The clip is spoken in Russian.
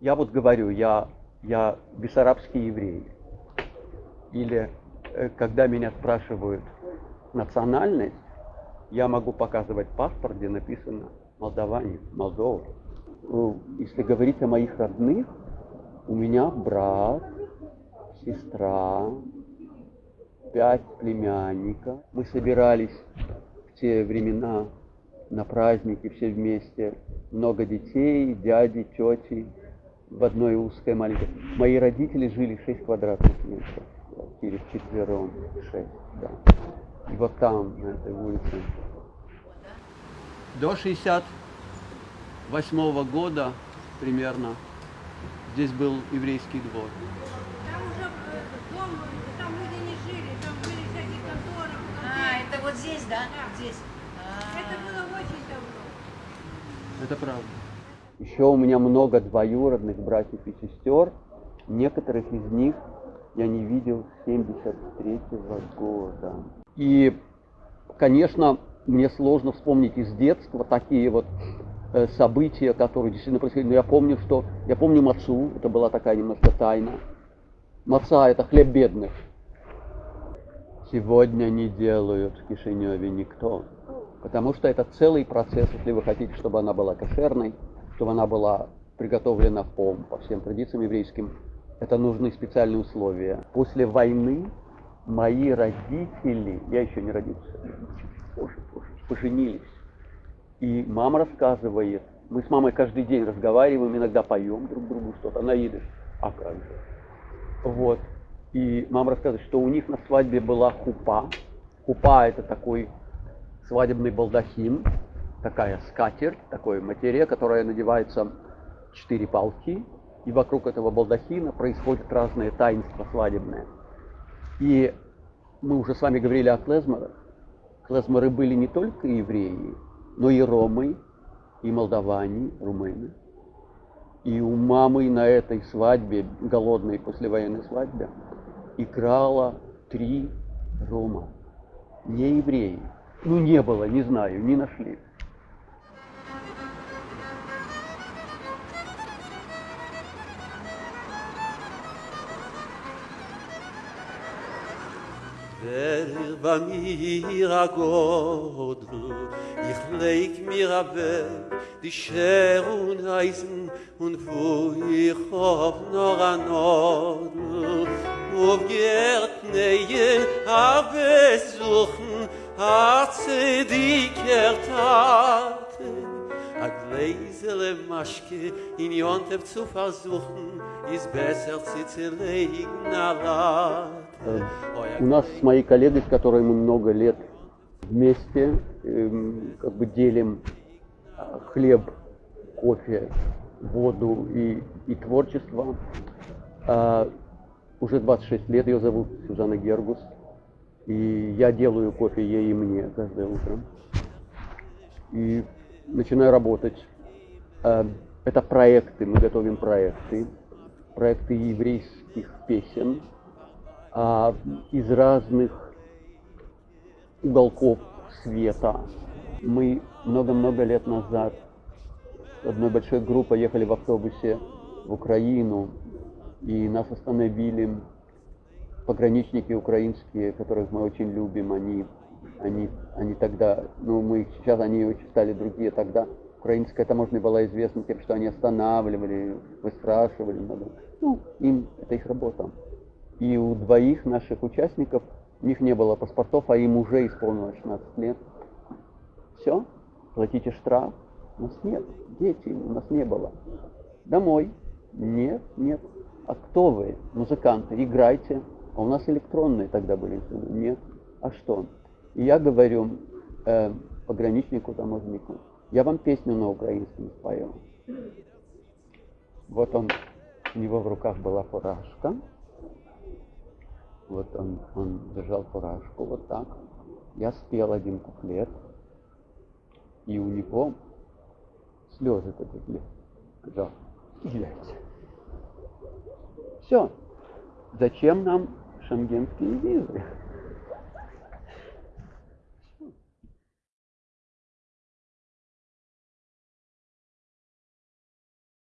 Я вот говорю, я, я бессарабский еврей. Или когда меня спрашивают национальность, я могу показывать паспорт, где написано Молдаване, Молдова. Ну, если говорить о моих родных, у меня брат, сестра, пять племянников. Мы собирались в те времена на праздники все вместе. Много детей, дяди, тети в одной узкой маленькой. Мои родители жили 6 квадратных метров. Квартире вчетвером, 6, да. И вот там, на этой улице. До 68 года примерно здесь был еврейский двор. Там уже э, дом, там люди не жили, там были всякие конторы. А, это вот здесь, да? Здесь. Это было очень давно. Это правда. Еще у меня много двоюродных братьев и сестер. Некоторых из них я не видел с 73 года. И, конечно, мне сложно вспомнить из детства такие вот э, события, которые действительно происходили. Но я помню, что... Я помню мацу, это была такая немножко тайна. Маца – это хлеб бедных. Сегодня не делают в Кишиневе никто. Потому что это целый процесс, если вы хотите, чтобы она была кошерной, чтобы она была приготовлена по, по всем традициям еврейским, это нужны специальные условия. После войны мои родители, я еще не родился, позже, позже, поженились. И мама рассказывает, мы с мамой каждый день разговариваем, иногда поем друг другу что-то на идыш. А как же? Вот. И мама рассказывает, что у них на свадьбе была хупа. Хупа это такой свадебный балдахин, такая скатерть, такой материя, которая надевается четыре палки, и вокруг этого балдахина происходят разные таинства свадебные. И мы уже с вами говорили о клезморах. Клезморы были не только евреи, но и ромы, и молдаване, румыны. И у мамы на этой свадьбе, голодной послевоенной свадьбе, играло три рома. Не евреи. Ну, не было, не знаю, не нашли. der war mir a god ich leik mir a weg die scher und reisen und wo ich hob noch a not ob gert a habe suchen hat se die kertat a Maschke in Jontef zu versuchen, ist besser zu legen. У нас с моей коллегой, с которой мы много лет вместе, как бы делим хлеб, кофе, воду и, и творчество. А, уже 26 лет, ее зовут Сюзанна Гергус. И я делаю кофе ей и мне каждое утро. И начинаю работать. А, это проекты, мы готовим проекты. Проекты еврейских песен, а, из разных уголков света. Мы много-много лет назад с одной большой группой ехали в автобусе в Украину, и нас остановили пограничники украинские, которых мы очень любим, они, они, они тогда, ну мы сейчас, они очень стали другие тогда. Украинская таможня была известна тем, что они останавливали, выспрашивали. Ну, им, это их работа. И у двоих наших участников, у них не было паспортов, а им уже исполнилось 16 лет. Все, платите штраф. У нас нет, дети у нас не было. Домой. Нет, нет. А кто вы, музыканты, играйте. А у нас электронные тогда были. Нет. А что? И я говорю э, пограничнику, таможнику, я вам песню на украинском спою. Вот он, у него в руках была фуражка, Вот он, он держал фуражку вот так. Я спел один куплет, и у него слезы потекли. Сказал, глядь. Все. Зачем нам шенгенские визы?